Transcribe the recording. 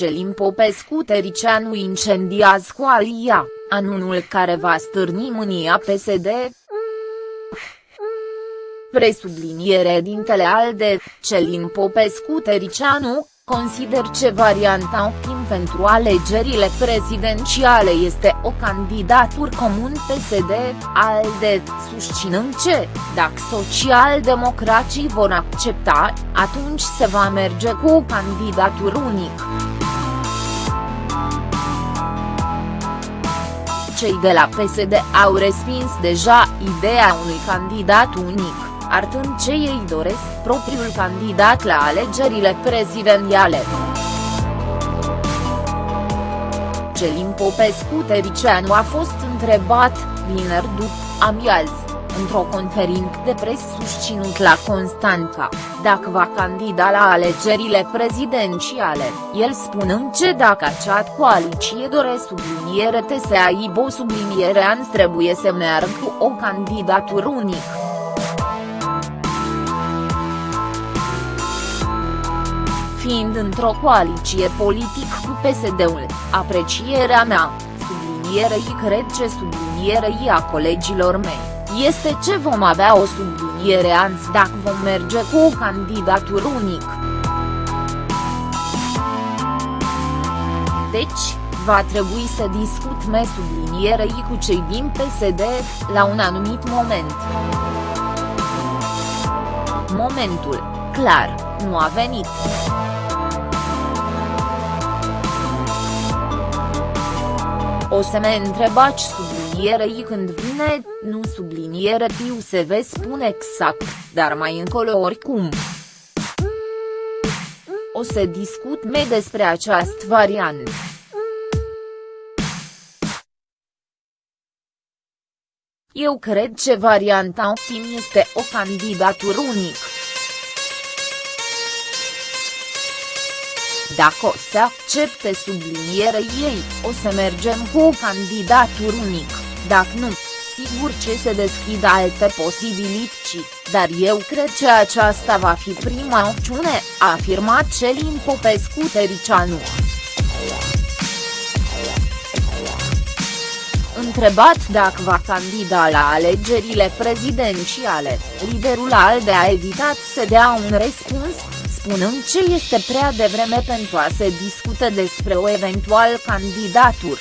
Celin Popescu Tericianu incendiază coalia, anunul care va stârni mânia PSD. Presubliniere dintele ALDE, Celin Popescu Tericianu, consider ce varianta optim pentru alegerile prezidențiale este o candidatură comun PSD, ALDE, susținând ce, dacă socialdemocrații vor accepta, atunci se va merge cu o candidatură unică. Cei de la PSD au respins deja ideea unui candidat unic arătând ce ei doresc propriul candidat la alegerile prezidențiale. Celin Popescu Tericianu a fost întrebat, vineri după amiază, într-o conferință de presă susținut la Constanța, dacă va candida la alegerile prezidențiale, el spunând ce dacă acea coaliție dore subliniere te se aibă o subliniere ans trebuie să meargă cu o candidatură unică. fiind într-o coaliție politic cu PSD-ul, aprecierea mea, sublinierei cred ce sublinierei a colegilor mei, este ce vom avea o subliniere ans dacă vom merge cu o candidatură unic. Deci, va trebui să discut me sublinierei cu cei din PSD, la un anumit moment. Momentul, clar, nu a venit. O să mă întrebați sublinierei când vine, nu subliniere tiu se ve spune exact, dar mai încolo oricum. O să discut me despre această variantă. Eu cred că varianta optim este o candidatură unică. Dacă o să accepte sublinierei ei, o să mergem cu o candidatură unic, dacă nu, sigur ce se deschid alte posibilități, dar eu cred că aceasta va fi prima opțiune, a afirmat Celin Popescu Tericianu. Întrebat dacă va candida la alegerile prezidențiale, liderul ALDE a evitat să dea un răspuns, spunând ce este prea devreme pentru a se discute despre o eventual candidatură.